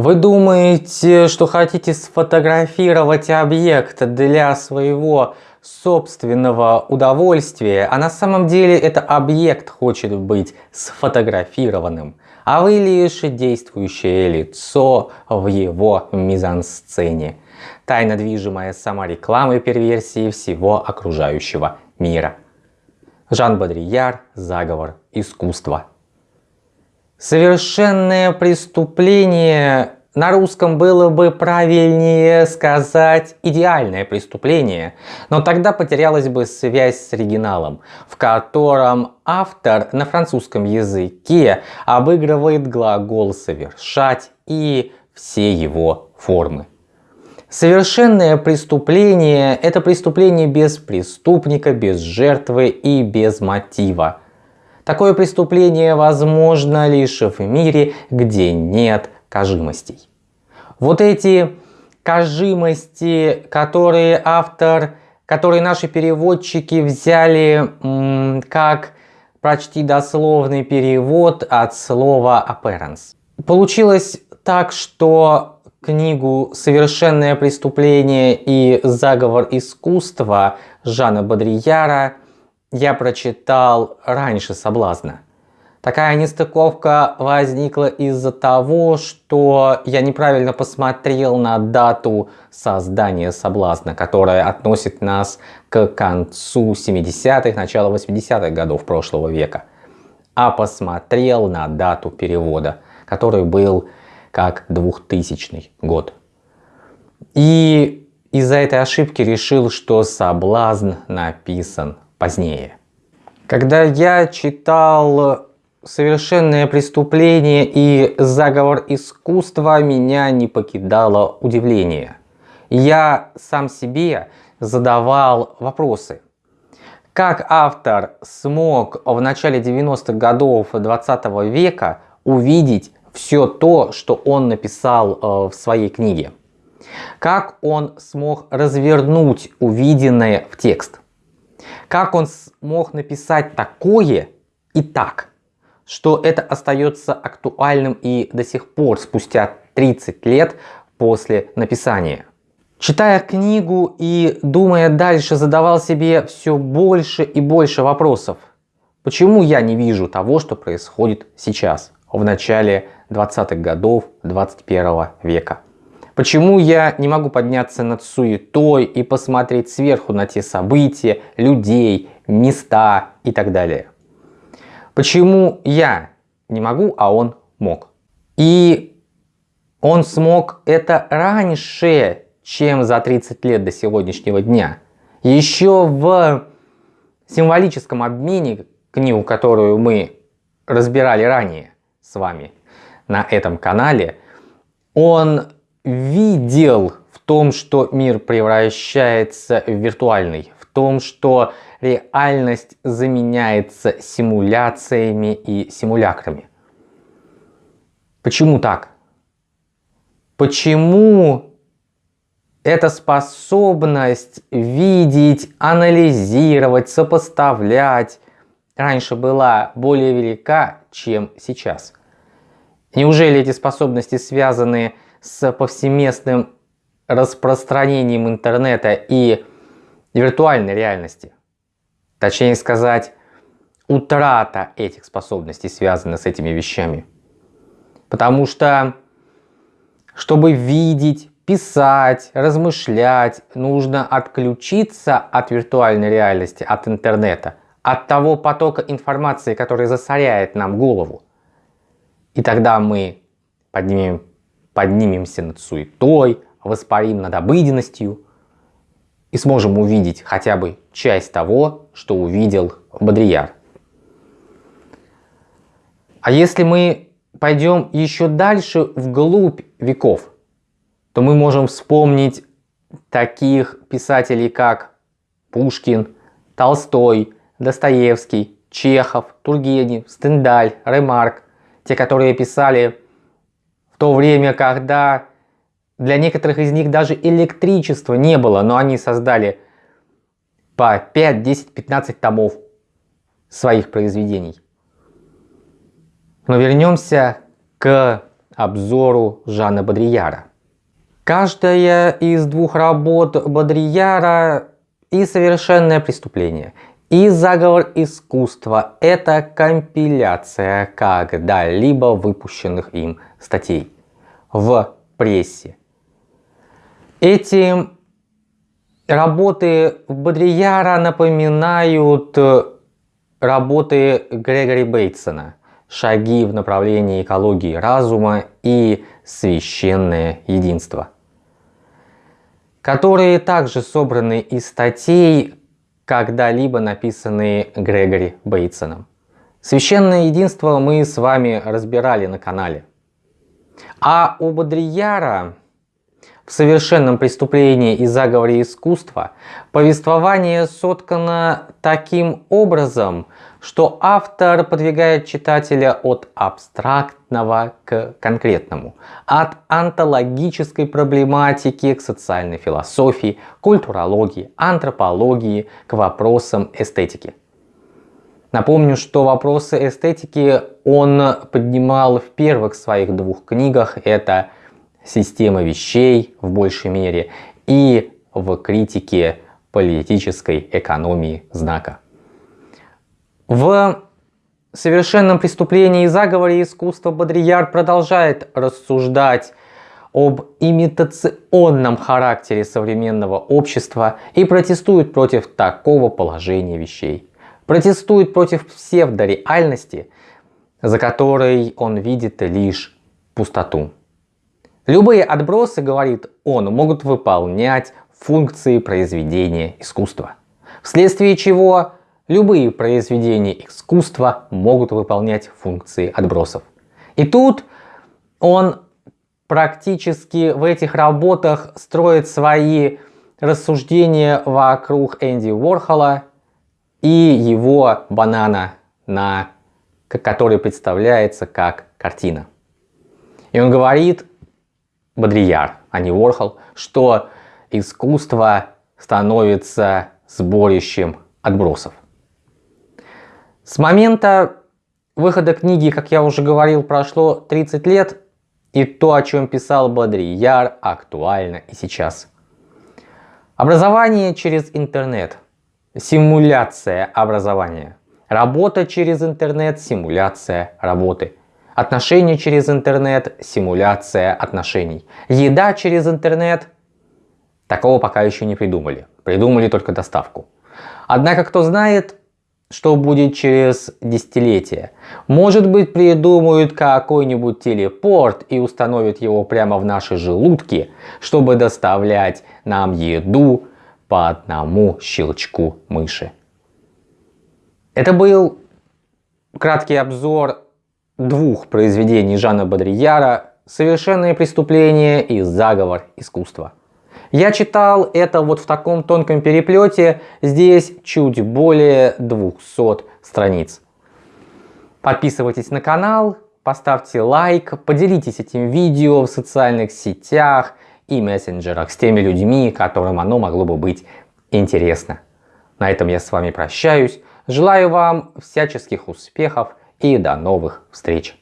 Вы думаете, что хотите сфотографировать объект для своего собственного удовольствия, а на самом деле это объект хочет быть сфотографированным, а вы лишь действующее лицо в его мизансцене, тайно движимая сама рекламой перверсии всего окружающего мира. Жан Бодрияр «Заговор искусства». Совершенное преступление на русском было бы правильнее сказать идеальное преступление, но тогда потерялась бы связь с оригиналом, в котором автор на французском языке обыгрывает глагол «совершать» и все его формы. Совершенное преступление – это преступление без преступника, без жертвы и без мотива. Такое преступление возможно лишь в мире, где нет кажимостей. Вот эти кажимости, которые автор, которые наши переводчики взяли как почти дословный перевод от слова appearance. Получилось так, что книгу «Совершенное преступление и заговор искусства» Жана Бодрияра я прочитал раньше «Соблазна». Такая нестыковка возникла из-за того, что я неправильно посмотрел на дату создания «Соблазна», которая относит нас к концу 70-х, начало 80-х годов прошлого века, а посмотрел на дату перевода, который был как 2000 год. И из-за этой ошибки решил, что соблазн написан позднее. Когда я читал «Совершенное преступление» и «Заговор искусства», меня не покидало удивление. Я сам себе задавал вопросы. Как автор смог в начале 90-х годов 20 -го века увидеть все то, что он написал э, в своей книге. Как он смог развернуть увиденное в текст. Как он смог написать такое и так, что это остается актуальным и до сих пор, спустя 30 лет после написания. Читая книгу и думая дальше, задавал себе все больше и больше вопросов. Почему я не вижу того, что происходит сейчас, в начале 20-х годов 21 века. Почему я не могу подняться над суетой и посмотреть сверху на те события, людей, места и так далее? Почему я не могу, а он мог? И он смог это раньше, чем за 30 лет до сегодняшнего дня. Еще в символическом обмене, книгу, которую мы разбирали ранее с вами, на этом канале, он видел в том, что мир превращается в виртуальный, в том, что реальность заменяется симуляциями и симулякрами. Почему так? Почему эта способность видеть, анализировать, сопоставлять раньше была более велика, чем сейчас? Неужели эти способности связаны с повсеместным распространением интернета и виртуальной реальности? Точнее сказать, утрата этих способностей связана с этими вещами. Потому что, чтобы видеть, писать, размышлять, нужно отключиться от виртуальной реальности, от интернета, от того потока информации, который засоряет нам голову. И тогда мы поднимем, поднимемся над суетой, воспарим над обыденностью и сможем увидеть хотя бы часть того, что увидел Бодрияр. А если мы пойдем еще дальше вглубь веков, то мы можем вспомнить таких писателей, как Пушкин, Толстой, Достоевский, Чехов, Тургенев, Стендаль, Ремарк, те, которые писали то время, когда для некоторых из них даже электричества не было, но они создали по 5, 10, 15 томов своих произведений. Но вернемся к обзору Жана Бодрияра. Каждая из двух работ Бодрияра и совершенное преступление, и заговор искусства – это компиляция когда-либо выпущенных им статей в прессе. Эти работы Бодрияра напоминают работы Грегори Бейтсона «Шаги в направлении экологии разума» и «Священное единство», которые также собраны из статей, когда-либо написанные Грегори Бейтсоном. Священное единство мы с вами разбирали на канале. А у Бодрияра в совершенном преступлении и заговоре искусства повествование соткано таким образом, что автор подвигает читателя от абстрактного к конкретному, от антологической проблематики к социальной философии, культурологии, антропологии к вопросам эстетики. Напомню, что вопросы эстетики он поднимал в первых своих двух книгах. Это система вещей в большей мере и в критике политической экономии знака. В совершенном преступлении и заговоре искусства Бодрияр продолжает рассуждать об имитационном характере современного общества и протестует против такого положения вещей. Протестует против псевдореальности, за которой он видит лишь пустоту. Любые отбросы, говорит он, могут выполнять функции произведения искусства. Вследствие чего любые произведения искусства могут выполнять функции отбросов. И тут он практически в этих работах строит свои рассуждения вокруг Энди Уорхола и его банана, на, который представляется как картина. И он говорит, Бодрияр, а не Ворхол, что искусство становится сборищем отбросов. С момента выхода книги, как я уже говорил, прошло 30 лет, и то, о чем писал Бодрияр, актуально и сейчас. Образование через интернет. Симуляция образования. Работа через интернет, симуляция работы. Отношения через интернет, симуляция отношений. Еда через интернет, такого пока еще не придумали. Придумали только доставку. Однако кто знает, что будет через десятилетия. Может быть придумают какой-нибудь телепорт и установят его прямо в наши желудки, чтобы доставлять нам еду по одному щелчку мыши. Это был краткий обзор двух произведений Жана Бодрияра «Совершенное преступление» и «Заговор искусства». Я читал это вот в таком тонком переплете, здесь чуть более 200 страниц. Подписывайтесь на канал, поставьте лайк, поделитесь этим видео в социальных сетях и мессенджерах с теми людьми, которым оно могло бы быть интересно. На этом я с вами прощаюсь. Желаю вам всяческих успехов и до новых встреч!